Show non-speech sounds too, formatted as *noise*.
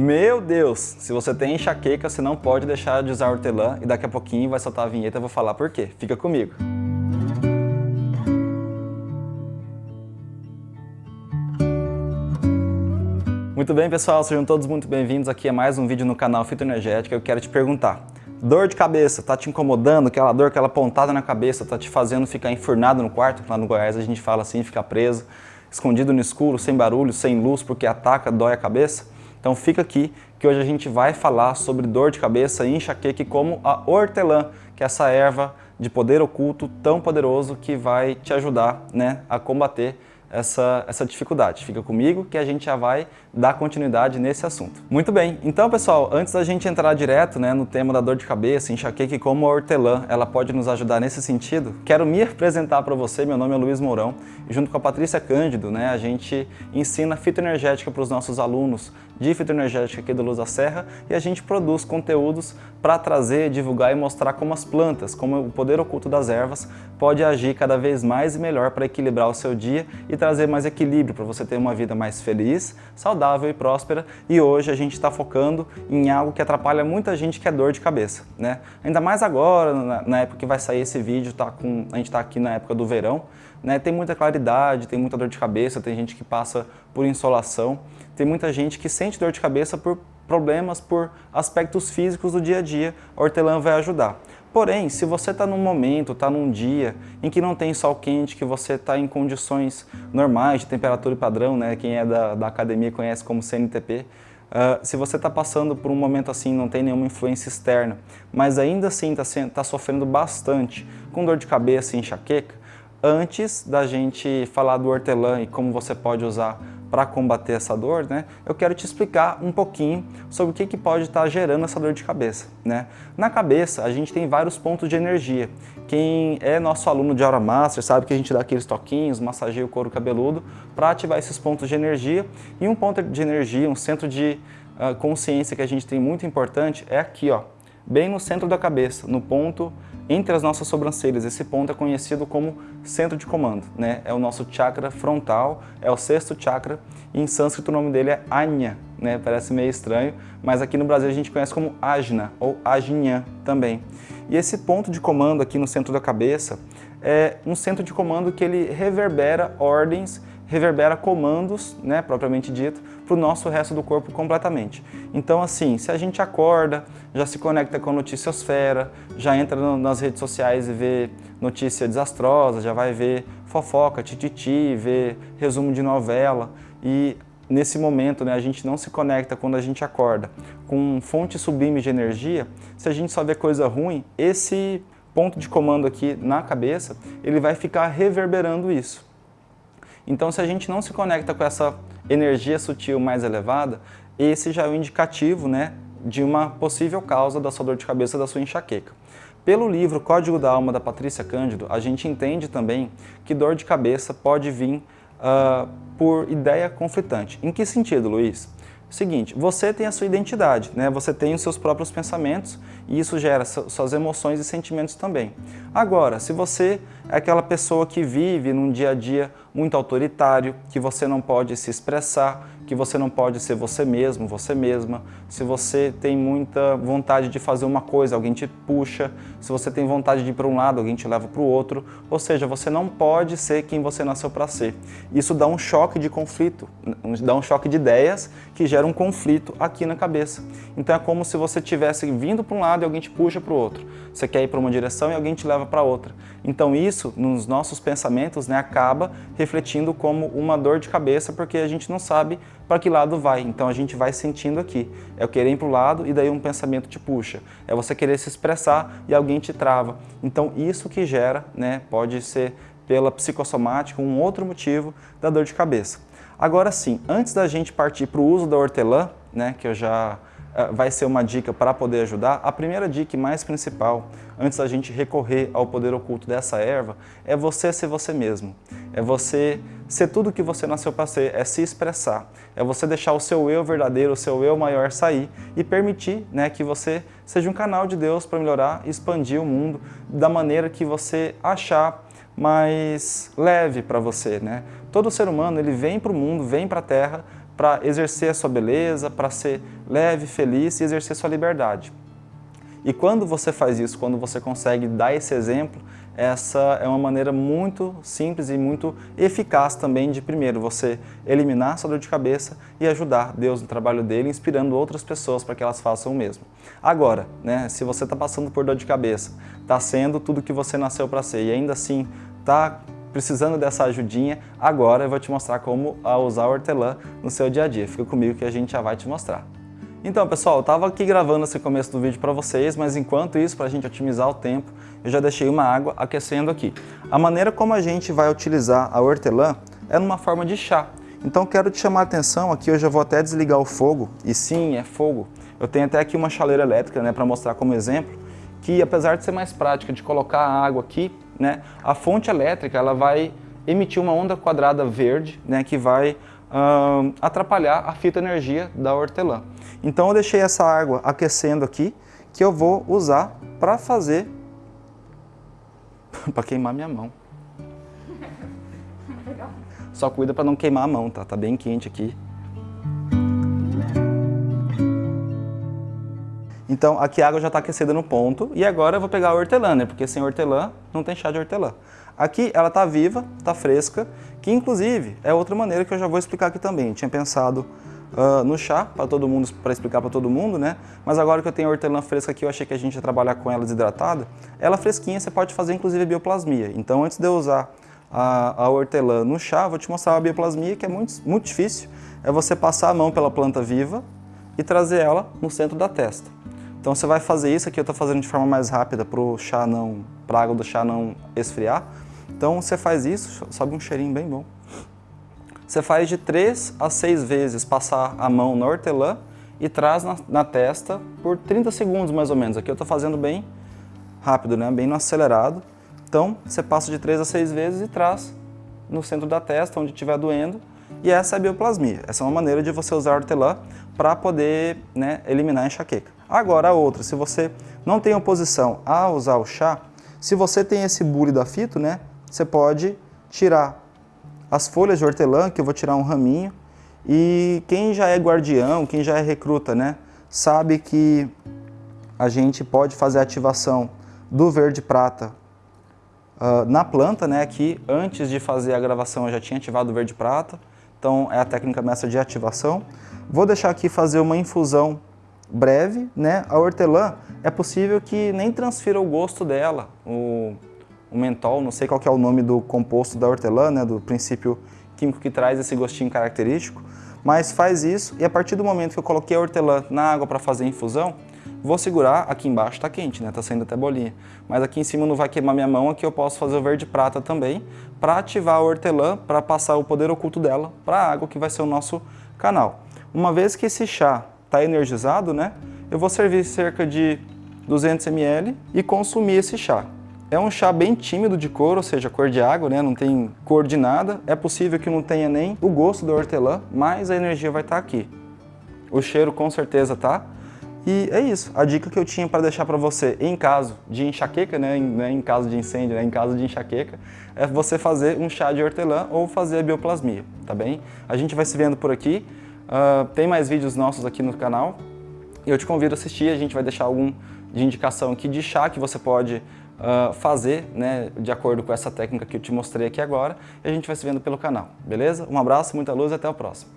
Meu Deus, se você tem enxaqueca, você não pode deixar de usar hortelã e daqui a pouquinho vai soltar a vinheta e vou falar por quê. Fica comigo. Muito bem, pessoal, sejam todos muito bem-vindos aqui a mais um vídeo no canal Fito Energética. Eu quero te perguntar, dor de cabeça, tá te incomodando? Aquela dor, aquela pontada na cabeça, tá te fazendo ficar enfurnado no quarto? Lá no Goiás a gente fala assim, ficar preso, escondido no escuro, sem barulho, sem luz, porque ataca, dói a cabeça? Então fica aqui que hoje a gente vai falar sobre dor de cabeça e enxaqueca como a hortelã, que é essa erva de poder oculto tão poderoso que vai te ajudar né, a combater essa, essa dificuldade. Fica comigo que a gente já vai dar continuidade nesse assunto. Muito bem, então pessoal, antes da gente entrar direto né, no tema da dor de cabeça, enxaqueca e como a hortelã ela pode nos ajudar nesse sentido, quero me apresentar para você, meu nome é Luiz Mourão e junto com a Patrícia Cândido, né, a gente ensina fitoenergética para os nossos alunos de fitoenergética aqui do Luz da Serra e a gente produz conteúdos para trazer, divulgar e mostrar como as plantas, como o poder oculto das ervas pode agir cada vez mais e melhor para equilibrar o seu dia e trazer mais equilíbrio para você ter uma vida mais feliz, saudável e próspera. E hoje a gente está focando em algo que atrapalha muita gente, que é dor de cabeça. Né? Ainda mais agora, na, época que vai sair esse vídeo, tá com, a gente está aqui na época do verão, né? tem muita claridade, tem muita dor de cabeça, tem gente que passa por insolação, tem muita gente que sente dor de cabeça por problemas, por aspectos físicos do dia a dia, a hortelã vai ajudar. Porém, se você está num momento, está num dia em que não tem sol quente, que você está em condições normais de temperatura e padrão, né? quem é da, da academia conhece como CNTP, uh, ah, se você está passando por um momento assim, não tem nenhuma influência externa, mas ainda assim está tá sofrendo bastante com dor de cabeça e enxaqueca, antes da gente falar do hortelã e como você pode usar para combater essa dor, né, eu quero te explicar um pouquinho sobre o que, que pode estar tá gerando essa dor de cabeça. Né? Na cabeça, a gente tem vários pontos de energia. Quem é nosso aluno de Aura Master sabe que a gente dá aqueles toquinhos, massageia o couro cabeludo para ativar esses pontos de energia. E um ponto de energia, um centro de uh, consciência que a gente tem muito importante é aqui, ó, bem no centro da cabeça, no ponto entre as nossas sobrancelhas. Esse ponto é conhecido como centro de comando, né? É o nosso chakra frontal, é o sexto chakra, em sânscrito o nome dele é Anya, né? Parece meio estranho, mas aqui no Brasil a gente conhece como Ajna ou Ajna também. E esse ponto de comando aqui no centro da cabeça é um centro de comando que ele reverbera ordens reverbera comandos, né, propriamente dito, para o nosso resto do corpo completamente. Então, assim, se a gente acorda, já se conecta com a noticiosfera, já entra no, nas redes sociais e vê notícia desastrosa, já vai ver fofoca, tititi, vê resumo de novela e nesse momento né, a gente não se conecta quando a gente acorda com fonte sublime de energia, se a gente só vê coisa ruim, esse ponto de comando aqui na cabeça, ele vai ficar reverberando isso. Então, se a gente não se conecta com essa energia sutil mais elevada, esse já é o um indicativo né, de uma possível causa da sua dor de cabeça, da sua enxaqueca. Pelo livro Código da Alma, da Patrícia Cândido, a gente entende também que dor de cabeça pode vir uh, por ideia conflitante. Em que sentido, Luiz? Seguinte, você tem a sua identidade, né? você tem os seus próprios pensamentos e isso gera suas emoções e sentimentos também. Agora, se você é aquela pessoa que vive num dia a dia muito autoritário, que você não pode se expressar, que você não pode ser você mesmo, você mesma. Se você tem muita vontade de fazer uma coisa, alguém te puxa. Se você tem vontade de ir para um lado, alguém te leva para o outro. Ou seja, você não pode ser quem você nasceu para ser. Isso dá um choque de conflito, dá um choque de ideias que gera um conflito aqui na cabeça. Então é como se você estivesse vindo para um lado e alguém te puxa para o outro. Você quer ir para uma direção e alguém te leva para outra. Então isso, nos nossos pensamentos, né, acaba refletindo como uma dor de cabeça, porque a gente não sabe para que lado vai. Então a gente vai sentindo aqui. É o querer ir para o lado e daí um pensamento te puxa. É você querer se expressar e alguém te trava. Então isso que gera, né, pode ser pela psicossomática, um outro motivo da dor de cabeça. Agora sim, antes da gente partir para o uso da hortelã, né, que eu já vai ser uma dica para poder ajudar, a primeira dica mais principal, antes da gente recorrer ao poder oculto dessa erva, é você ser você mesmo. É você ser tudo que você nasceu para ser, é se expressar. É você deixar o seu eu verdadeiro, o seu eu maior sair e permitir né, que você seja um canal de Deus para melhorar expandir o mundo da maneira que você achar mais leve para você. Né? Todo ser humano ele vem para o mundo, vem para a Terra para exercer a sua beleza, para ser leve, feliz e exercer sua liberdade. E quando você faz isso, quando você consegue dar esse exemplo, essa é uma maneira muito simples e muito eficaz também de, primeiro, você eliminar sua dor de cabeça e ajudar Deus no trabalho dele, inspirando outras pessoas para que elas façam o mesmo. Agora, né, se você está passando por dor de cabeça, está sendo tudo que você nasceu para ser e ainda assim está precisando dessa ajudinha, agora eu vou te mostrar como usar o hortelã no seu dia a dia. Fica comigo que a gente já vai te mostrar. Então, pessoal, eu estava aqui gravando esse começo do vídeo para vocês, mas enquanto isso, para a gente otimizar o tempo, eu já deixei uma água aquecendo aqui. A maneira como a gente vai utilizar a hortelã é numa forma de chá. Então, quero te chamar a atenção, aqui eu já vou até desligar o fogo, e sim, é fogo. Eu tenho até aqui uma chaleira elétrica, né, para mostrar como exemplo, que apesar de ser mais prática de colocar a água aqui, né, a fonte elétrica ela vai emitir uma onda quadrada verde, né, que vai atrapalhar a fita energia da hortelã. Então eu deixei essa água aquecendo aqui, que eu vou usar para fazer, *laughs* para queimar minha mão. *laughs* Só cuida para não queimar a mão, tá? Tá bem quente aqui. Então aqui a água já está aquecida no ponto e agora eu vou pegar a hortelã, né? Porque sem hortelã não tem chá de hortelã. Aqui ela está viva, está fresca, que inclusive é outra maneira que eu já vou explicar aqui também. Eu tinha pensado uh, no chá para todo mundo, para explicar para todo mundo, né? Mas agora que eu tenho a hortelã fresca aqui, eu achei que a gente ia trabalhar com ela desidratada. Ela fresquinha, você pode fazer inclusive bioplasmia. Então antes de eu usar a, a hortelã no chá, vou te mostrar a bioplasmia, que é muito, muito difícil. É você passar a mão pela planta viva e trazer ela no centro da testa. Então você vai fazer isso aqui, eu estou fazendo de forma mais rápida para o chá não, para a água do chá não esfriar. Então você faz isso, sobe um cheirinho bem bom. Você faz de 3 a 6 vezes passar a mão na hortelã e traz na, na testa por 30 segundos mais ou menos. Aqui eu estou fazendo bem rápido, né? bem no acelerado. Então você passa de 3 a 6 vezes e traz no centro da testa, onde estiver doendo, e essa é a bioplasmia. Essa é uma maneira de você usar a hortelã para poder né, eliminar a enxaqueca. Agora a outra, se você não tem oposição a usar o chá, se você tem esse bule da fito, né, você pode tirar as folhas de hortelã, que eu vou tirar um raminho, e quem já é guardião, quem já é recruta, né, sabe que a gente pode fazer a ativação do verde prata uh, na planta, né, aqui antes de fazer a gravação eu já tinha ativado o verde prata, então é a técnica mestra de ativação. Vou deixar aqui fazer uma infusão breve, né, a hortelã é possível que nem transfira o gosto dela, o o mentol, não sei qual é o nome do composto da hortelã, né, do princípio químico que traz esse gostinho característico, mas faz isso e a partir do momento que eu coloquei a hortelã na água para fazer a infusão, vou segurar, aqui embaixo está quente, né, tá saindo até bolinha, mas aqui em cima não vai queimar minha mão, aqui eu posso fazer o verde prata também, para ativar a hortelã, para passar o poder oculto dela para a água que vai ser o nosso canal. Uma vez que esse chá está energizado, né, eu vou servir cerca de 200 ml e consumir esse chá. É um chá bem tímido de cor, ou seja, cor de água, né? não tem cor de nada. É possível que não tenha nem o gosto da hortelã, mas a energia vai estar aqui. O cheiro com certeza tá. E é isso, a dica que eu tinha para deixar para você em caso de enxaqueca, né, em, né, em caso de incêndio, né, em caso de enxaqueca, é você fazer um chá de hortelã ou fazer a bioplasmia, tá bem? A gente vai se vendo por aqui, uh, tem mais vídeos nossos aqui no canal, e eu te convido a assistir, a gente vai deixar algum de indicação aqui de chá que você pode uh, fazer, né, de acordo com essa técnica que eu te mostrei aqui agora, e a gente vai se vendo pelo canal, beleza? Um abraço, muita luz e até o próximo.